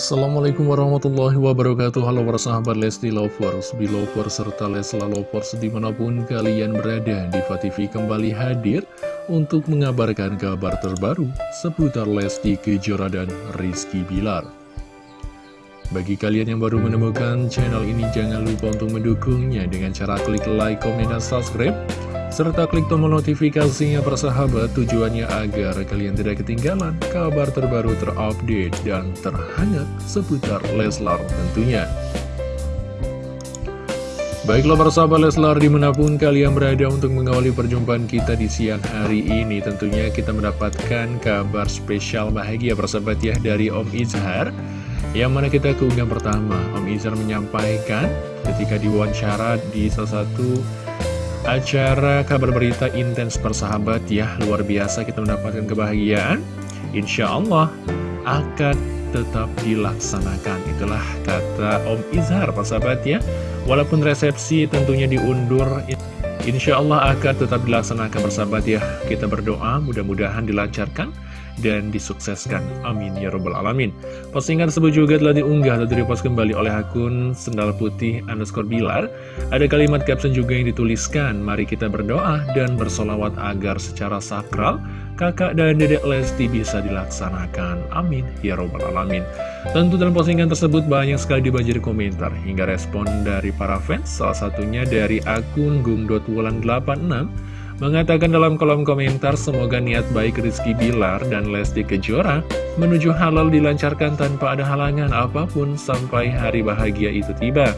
Assalamualaikum warahmatullahi wabarakatuh. Halo para sahabat Lesti Lovers, Belovers, serta Lesla Lovers di mana pun kalian berada Diva TV kembali hadir untuk mengabarkan kabar terbaru seputar Lesti Kejora dan Rizky Bilar. Bagi kalian yang baru menemukan channel ini jangan lupa untuk mendukungnya dengan cara klik like, komen, dan subscribe serta klik tombol notifikasinya persahabat tujuannya agar kalian tidak ketinggalan kabar terbaru terupdate dan terhangat seputar Leslar tentunya. Baiklah persahabat Leslar di mana pun kalian berada untuk mengawali perjumpaan kita di siang hari ini Tentunya kita mendapatkan kabar spesial bahagia persahabat ya dari Om Izhar Yang mana kita keunggahan pertama Om Izhar menyampaikan ketika diwawancara di salah satu acara kabar berita intens persahabat ya Luar biasa kita mendapatkan kebahagiaan. Insya Allah akan tetap dilaksanakan. Itulah kata Om Izhar persahabat ya. Walaupun resepsi tentunya diundur Insya Allah akan tetap dilaksanakan persahabat ya. Kita berdoa mudah-mudahan dilancarkan dan disukseskan. Amin ya robbal alamin. Postingan tersebut juga telah diunggah atau direpost kembali oleh akun Sendal Putih underscore Bilar. Ada kalimat caption juga yang dituliskan, mari kita berdoa dan bersolawat agar secara sakral kakak dan dedek Lesti bisa dilaksanakan. Amin ya robbal alamin. Tentu dalam postingan tersebut banyak sekali dibanjiri komentar hingga respon dari para fans, salah satunya dari akun gung.wulan86 mengatakan dalam kolom komentar semoga niat baik Rizky Bilar dan Lesti Kejora menuju halal dilancarkan tanpa ada halangan apa pun sampai hari bahagia itu tiba.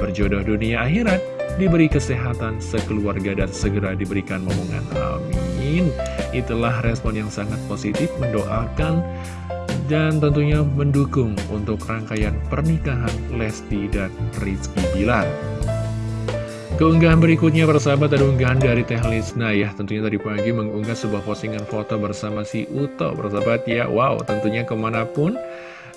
Berjodoh dunia akhirat, diberi kesehatan sekeluarga dan segera diberikan momongan. Amin. Itulah respon yang sangat positif mendoakan dan tentunya mendukung untuk rangkaian pernikahan Lesti dan Rizky Bilar. Keunggahan berikutnya persahabat ada unggahan dari Teh Lisna ya. Tentunya tadi pagi mengunggah sebuah postingan foto bersama si Uto persahabat ya. Wow tentunya ke mana pun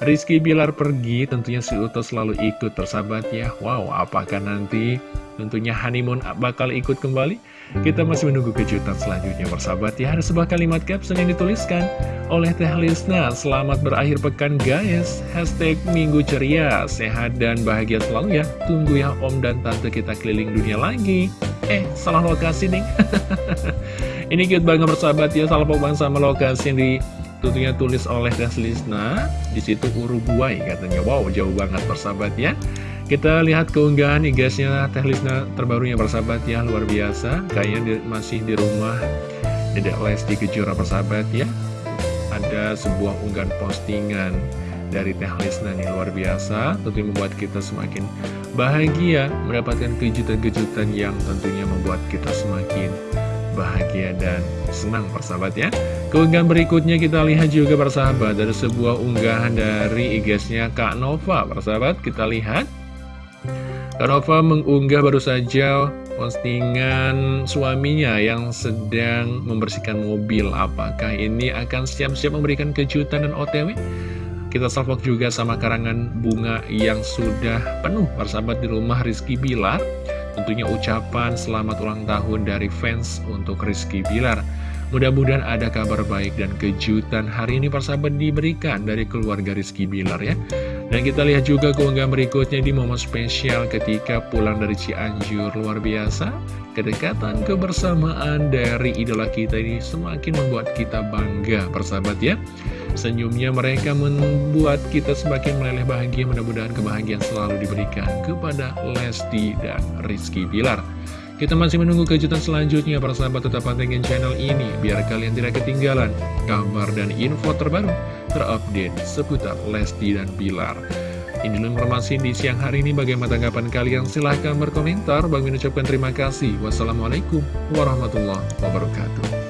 Rizky Bilar pergi tentunya si Uto selalu ikut persahabat ya. Wow apakah nanti tentunya honeymoon bakal ikut kembali. Kita masih menunggu kejutan selanjutnya persahabat ya. Ada sebuah kalimat caption yang dituliskan oleh Teh Lisna. Selamat berakhir pekan guys. Hashtag minggu ceria. Sehat dan bahagia selalu ya. Tunggu ya om dan tante kita keliling dunia lagi. Eh salah lokasi nih. Ini cute banget persahabat ya. Salah pokoknya sama lokasi di tentunya tulis oleh Teh Lisna. Di situ Uruguay katanya. Wow jauh banget persahabat ya kita lihat keunggahan igasnya Teh Lisna terbarunya persahabat ya. Luar biasa. Kayaknya di, masih di rumah. Dedek Lesti Kejora persahabat ya. Ada sebuah unggahan postingan dari Teh Lisna nih. Luar biasa. Tentunya membuat kita semakin bahagia. Mendapatkan kejutan-kejutan yang tentunya membuat kita semakin bahagia dan senang persahabat ya. Keunggahan berikutnya kita lihat juga persahabat. Ada sebuah unggahan dari igasnya Kak Nova persahabat. Kita lihat Kanova mengunggah baru saja postingan suaminya yang sedang membersihkan mobil. Apakah ini akan siap-siap memberikan kejutan dan otw? Kita salvok juga sama karangan bunga yang sudah penuh persahabat di rumah Rizky Bilar. Tentunya ucapan selamat ulang tahun dari fans untuk Rizky Bilar. Mudah-mudahan ada kabar baik dan kejutan hari ini persahabat diberikan dari keluarga Rizky Bilar ya. Dan kita lihat juga keunggahan berikutnya di momen spesial ketika pulang dari Cianjur luar biasa. Kedekatan kebersamaan dari idola kita ini semakin membuat kita bangga persahabat ya. Senyumnya mereka membuat kita semakin meleleh bahagia mudah-mudahan kebahagiaan selalu diberikan kepada Lesti dan Rizky Bilar. Kita masih menunggu kejutan selanjutnya para sahabat tetap pantengin channel ini biar kalian tidak ketinggalan kabar dan info terbaru terupdate seputar Lesti dan Bilar. Ini informasi di siang hari ini bagaimana tanggapan kalian silahkan berkomentar. Bang mengucapkan terima kasih. Wassalamualaikum warahmatullahi wabarakatuh.